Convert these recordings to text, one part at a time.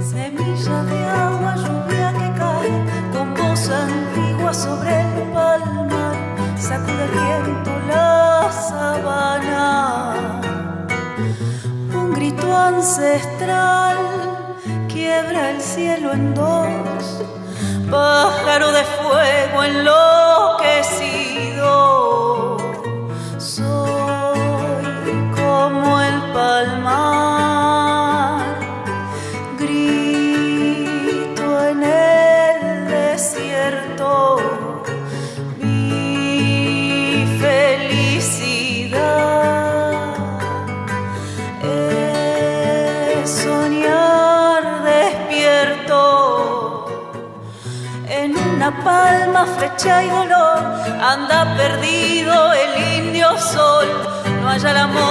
Semilla de agua lluvia que cae con posa antigua sobre el palo sacude el viento la sabana. Un grito ancestral quiebra el cielo en dos, pájaro de fuego enloquecido. en una palma flecha y dolor anda perdido el indio sol, no haya el amor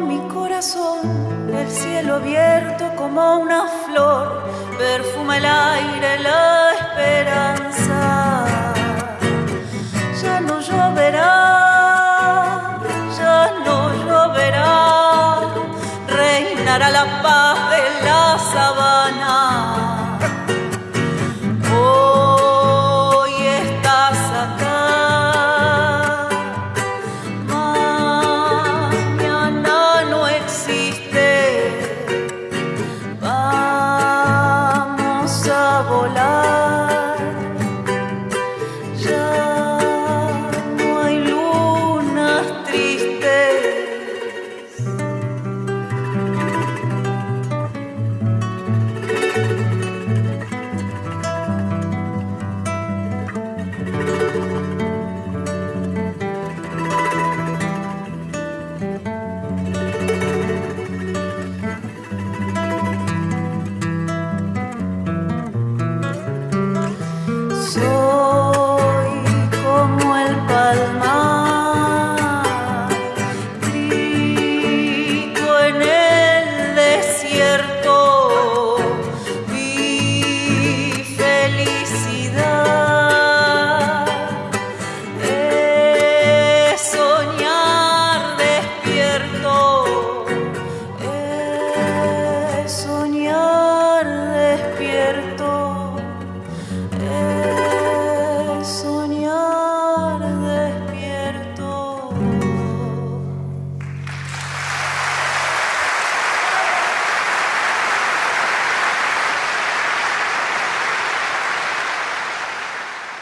mi corazón, el cielo abierto como una flor, perfuma el aire la esperanza. volar.